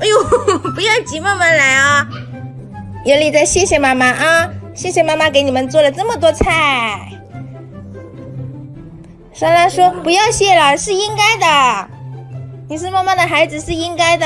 哎呦，不要急，慢慢来啊。尤里，再谢谢妈妈啊，谢谢妈妈给你们做了这么多菜。莎拉说：“不要谢了，是应该的，你是妈妈的孩子，是应该的。”